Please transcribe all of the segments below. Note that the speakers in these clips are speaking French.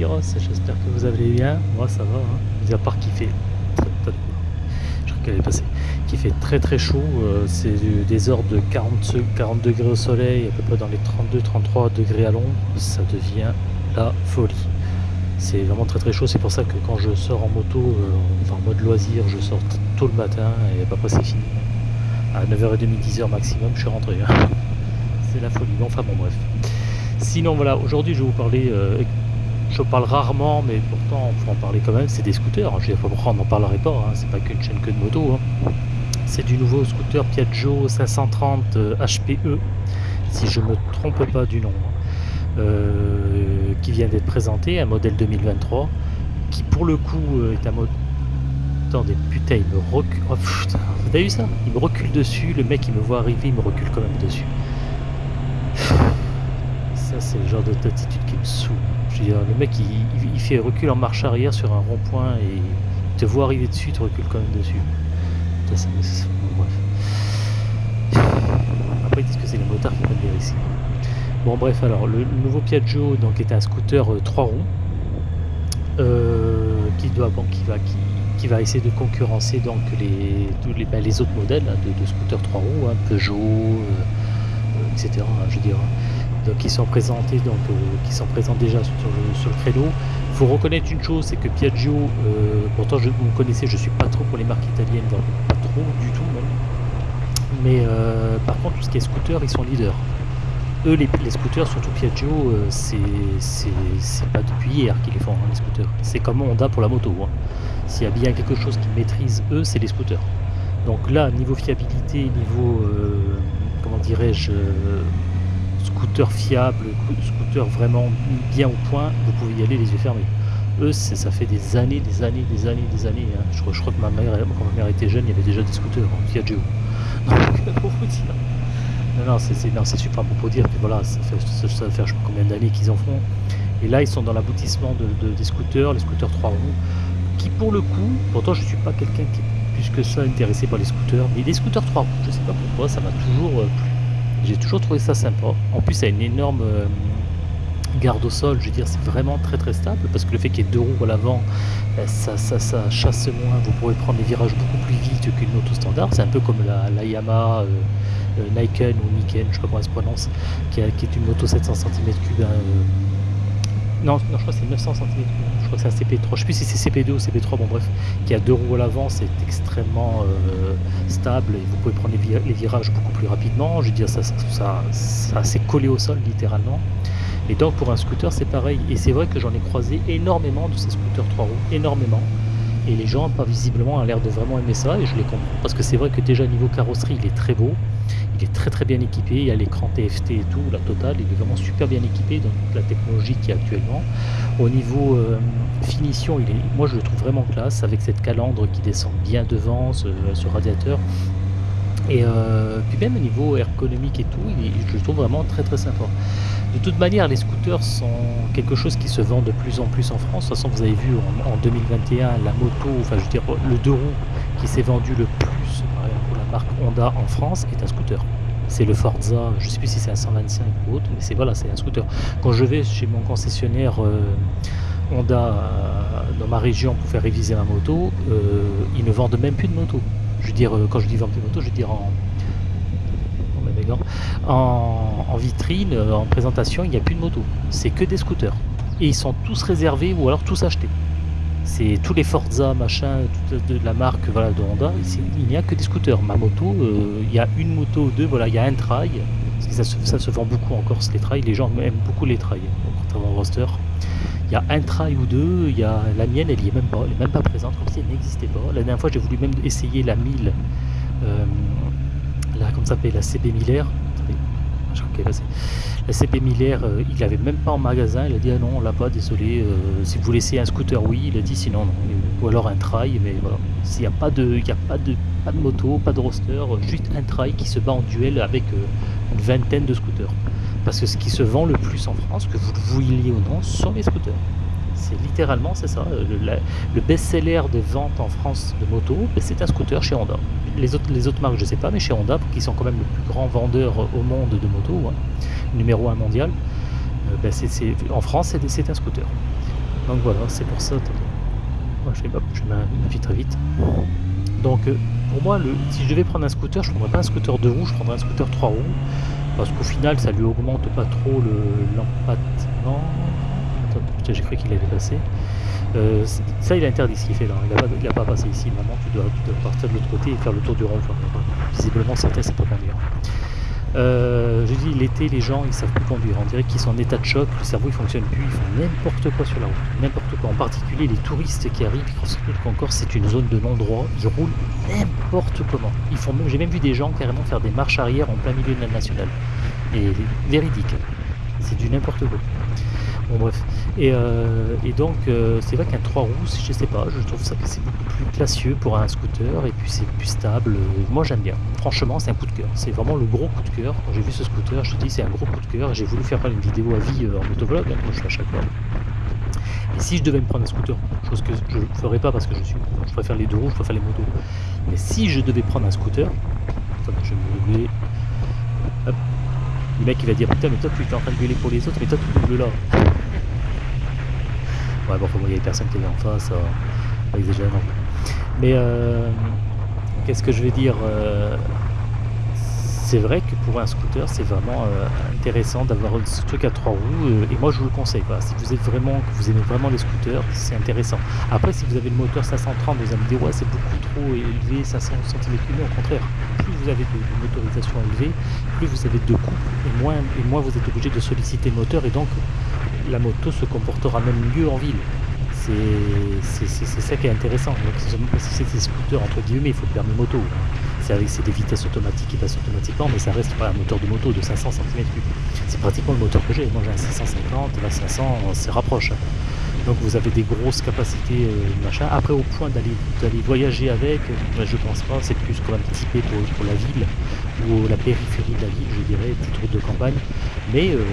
J'espère que vous allez bien. Moi ça va, hein. mis à part qu'il fait je crois qu'elle est passée, qui fait très très chaud. euh, c'est des heures de 40, se- 40 degrés au soleil, à peu près dans les 32-33 degrés à l'ombre. Ça devient la folie. C'est vraiment très très chaud. C'est pour ça que quand je sors en moto, euh, enfin en mode loisir, je sors tôt le matin et après c'est fini. À 9h30, 10h maximum, je suis rentré. hein. C'est la folie. Bon, enfin bon, bref. Sinon, voilà, aujourd'hui, je vais vous parler. euh, je parle rarement, mais pourtant, il faut en parler quand même. C'est des scooters. Je ne sais pas pourquoi on n'en parlerait pas. Hein. C'est pas qu'une chaîne que de moto. hein. C'est du nouveau scooter Piaggio 530 euh, HPE, si je me trompe pas du nom, hein, euh, qui vient d'être présenté, un modèle 2023, qui pour le coup euh, est un mode. Attendez, putain, il me recule. Oh, putain, vous avez vu ça? Il me recule dessus. Le mec, il me voit arriver, il me recule quand même dessus. C'est le genre d'attitude qui me saoule. Je veux dire, le mec, il, fait recul en marche arrière sur un rond-point et te voit arriver dessus, il te recule quand même dessus. Ça bref. Après, ils disent que c'est les motards qui prennent les risques. Bon, bref, alors, le, nouveau Piaggio donc, est un scooter 3 roues euh, qui, doit, qui, va, essayer de concurrencer donc, les, ben, autres modèles hein, de, scooters 3 roues, hein, Peugeot, euh, euh, etc. hein, je qui sont présentés donc euh, qui sont présents déjà sur le, sur le créneau. Il faut reconnaître une chose, c'est que Piaggio, euh, pourtant je, vous me connaissez, je suis pas trop pour les marques italiennes, pas trop du tout même. Mais euh, par contre, tout ce qui est scooter, ils sont leaders. Eux, les, scooters, surtout Piaggio, euh, c'est pas depuis hier qu'ils les font, hein, les scooters. C'est comme Honda pour la moto. hein. S'il y a bien quelque chose qu'ils maîtrisent, eux, c'est les scooters. Donc là, niveau fiabilité, niveau, euh, comment dirais-je, euh, scooter fiable, scooter vraiment bien au point, vous pouvez y aller les yeux fermés. Eux, ça fait des années, des années, des années, des années. hein. Je, crois, je crois que ma mère, quand ma mère était jeune, il y avait déjà des scooters en Piaggio. Donc, pour vous dire. Non, non, c'est super pour dire que voilà, ça fait, ça, ça sais combien d'années qu'ils en font. Et là, ils sont dans l'aboutissement de, de- des scooters, les scooters 3 roues, qui pour le coup, pourtant je suis pas quelqu'un qui est plus que ça intéressé par les scooters, mais les scooters 3 roues, je sais pas pourquoi, ça m'a toujours euh, plu. J'ai toujours trouvé ça sympa. En plus, ça a une énorme euh, garde au sol, je veux dire, c'est vraiment très très stable, parce que le fait qu'il y ait deux roues à l'avant, ben, ça, ça, chasse moins, vous pourrez prendre les virages beaucoup plus vite qu'une moto standard. C'est un peu comme la, Yamaha. euh, euh, Niken ou Niken, je sais pas comment elle se prononce, qui est une moto 700 cm3. Non, non, je crois que c'est 900 cm3. Je crois que c'est un CP3. Je sais plus si c'est CP2 ou CP3. Bon, bref, qui a deux roues à l'avant, c'est extrêmement euh, stable et vous pouvez prendre les virages beaucoup plus rapidement. Je veux dire, ça, ça, ça, ça s'est collé au sol littéralement. Et donc pour un scooter, c'est pareil. Et c'est vrai que j'en ai croisé énormément de ces scooters 3 roues, énormément. Et les gens, pas visiblement, ont l'air de vraiment aimer ça, et je les comprends. Parce que c'est vrai que déjà, niveau carrosserie, il est très beau. Il est très très bien équipé. Il y a l'écran TFT et tout, la totale. Il est vraiment super bien équipé dans la technologie qu'il y a actuellement. Au niveau euh, finition, il est, moi je le trouve vraiment classe, avec cette calandre qui descend bien devant, ce radiateur. Et euh, puis même au niveau ergonomique et tout, je le trouve vraiment très très sympa. De toute manière, les scooters sont quelque chose qui se vend de plus en plus en France. De toute façon, vous avez vu en, en 2021, la moto, enfin je veux dire le deux roues qui s'est vendu le plus pour la marque Honda en France est un scooter. C'est le Forza, je sais plus si c'est un 125 ou autre, mais c'est voilà, c'est un scooter. Quand je vais chez mon concessionnaire euh, Honda euh, dans ma région pour faire réviser ma moto, ils ne vendent même plus de moto. Je veux dire, euh, quand je dis vendent plus de moto, je veux dire en, en, vitrine, euh, en présentation, il n'y a plus de moto. C'est que des scooters. Et ils sont tous réservés ou alors tous achetés. C'est tous les Forza, machin, toute de la marque voilà, de Honda, il n'y a que des scooters. Ma moto, euh, il y a une moto ou deux, voilà, il y a un trail. Ça se, vend beaucoup en Corse, les trails. Les gens aiment beaucoup les trails, contrairement au roster. Il y a un trail ou deux, il y a la mienne, elle même pas, elle est même pas présente, comme si elle n'existait pas. La dernière fois, j'ai voulu même essayer la 1000, euh, la, comment ça la CB Miller. La CB Miller, euh, il l'avait même pas en magasin, il a dit ah non, on l'a pas, désolé. euh, si vous laissez un scooter, oui, il a dit sinon non. Ou alors un trail, mais voilà. S'il n'y a pas de, il y a pas de, pas de moto, pas de roster, juste un trail qui se bat en duel avec une vingtaine de scooters. Parce que ce qui se vend le plus en France, que vous le vouliez ou non, sont les scooters. C'est littéralement, c'est ça. Le, best-seller des ventes en France de moto, ben, c'est un scooter chez Honda. Les autres, les autres marques, je sais pas, mais chez Honda, qui sont quand même le plus grand vendeur au monde de moto, hein, numéro un mondial, euh, ben, en France, c'est un scooter. Donc voilà, c'est pour ça. Moi je hop, je mets ma vie très vite. Donc euh, pour moi, si je devais prendre un scooter, je prendrais pas un scooter de roues, je prendrais un scooter 3 roues. Parce qu'au final, ça lui augmente pas trop l'empattement. Putain, j'ai cru qu'il avait passé. Euh, ça, il est interdit ce qu'il fait là. Il n'a pas, a pas passé ici. Maintenant, tu dois, partir de l'autre côté et faire le tour du rond. Visiblement, certains, c'est pas conduire. Euh, je dis l'été, les gens ils savent plus conduire. On dirait qu'ils sont en état de choc, le cerveau il fonctionne plus, ils font n'importe quoi sur la route, n'importe quoi. En particulier les touristes qui arrivent, surtout qu'encore c'est une zone de non-droit, ils roulent n'importe comment. Ils font, j'ai même vu des gens carrément faire des marches arrière en plein milieu de la nationale. Et véridique, c'est du n'importe quoi. Bon bref. Et, euh, et donc euh, c'est vrai qu'un 3 roues, je sais pas, je trouve ça que c'est beaucoup plus classieux pour un scooter et puis c'est plus stable. Moi j'aime bien. Franchement c'est un coup de cœur. C'est vraiment le gros coup de cœur. Quand j'ai vu ce scooter, je me dis c'est un gros coup de cœur. J'ai voulu faire une vidéo à vie euh, en motovlog, hein, comme je fais à chaque fois. Et si je devais me prendre un scooter, chose que je ne ferais pas parce que je suis. Je préfère les deux roues, je préfère les motos. Mais si je devais prendre un scooter, je vais me lever. Hop. Le mec il va dire putain mais toi tu es en train de gueuler pour les autres mais toi tu doubles là. Ouais, bon, il y avait personne qui était en face, euh, pas exagérer non. Mais euh, qu'est-ce que je vais dire euh, C'est vrai que pour un scooter, c'est vraiment intéressant d'avoir ce truc à trois roues. et moi, je vous le conseille. Quoi. Si vous êtes vraiment, que vous aimez vraiment les scooters, c'est intéressant. Après, si vous avez le moteur 530, vous allez me dire ouais, c'est beaucoup trop élevé, 500 cm3. Au contraire, plus vous avez de, motorisation élevée, plus vous avez de couple et moins, vous êtes obligé de solliciter le moteur et donc la moto se comportera même mieux en ville. C'est ça qui est intéressant. C'est des scooters, entre guillemets, il faut le permis moto. C'est avec c'est des vitesses automatiques qui passent automatiquement, mais ça reste pas un moteur de moto de 500 cm3. C'est pratiquement le moteur que j'ai. Moi j'ai un 650, là 500, on rapproche. Donc vous avez des grosses capacités, euh, machin. Après au point d'aller voyager avec, euh, je pense pas, c'est plus quand même typé pour, pour la ville ou la périphérie de la ville, je dirais, route de campagne. Mais euh,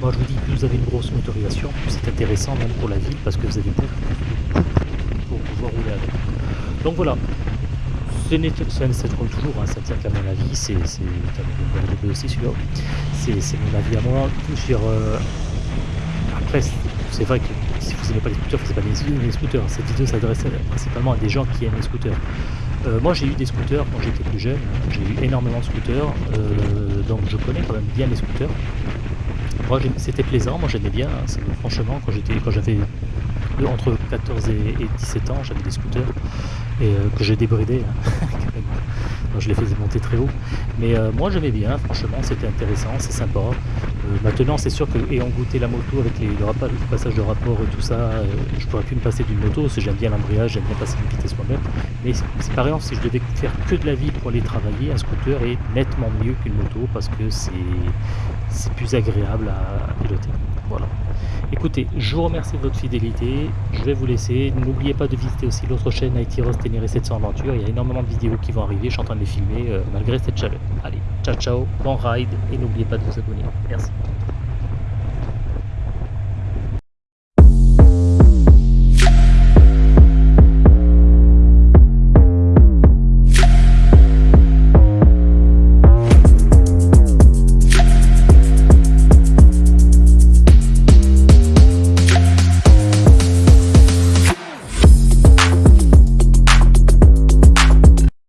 moi je vous dis, plus vous avez une grosse motorisation, plus c'est intéressant même pour la ville parce que vous avez beaucoup pour pouvoir rouler avec. Donc voilà, ce n'est ça comme toujours, hein, ça tient qu'à mon avis, c'est. C'est mon avis à moi. Sur, euh, après, c'est vrai que si vous n'aimez pas les scooters, c'est pas les, les scooters. Cette vidéo s'adresse principalement à des gens qui aiment les scooters. Euh, moi j'ai eu des scooters quand j'étais plus jeune, j'ai eu énormément de scooters, euh, donc je connais quand même bien les scooters. Moi c'était plaisant, moi j'aimais bien, hein, franchement quand j'avais entre 14 et, et, 17 ans j'avais des scooters et euh, que j'ai débridé hein, je les faisais monter très haut. Mais euh, moi j'aimais bien franchement c'était intéressant c'est sympa. Euh, maintenant c'est sûr que ayant goûté la moto avec les, le, le, passage de rapport et tout ça euh, je pourrais plus me passer d'une moto parce que j'aime bien l'embrayage j'aime bien passer une vitesse moi-même. Mais c'est par exemple si je devais faire que de la vie pour aller travailler un scooter est nettement mieux qu'une moto parce que c'est c'est plus agréable à piloter. Voilà Écoutez, je vous remercie de votre fidélité, je vais vous laisser. N'oubliez pas de visiter aussi l'autre chaîne IT Ross Ténéré 700 Aventure. Il y a énormément de vidéos qui vont arriver, je suis en train de les filmer euh, malgré cette chaleur. Allez, ciao ciao, bon ride et n'oubliez pas de vous abonner. Merci.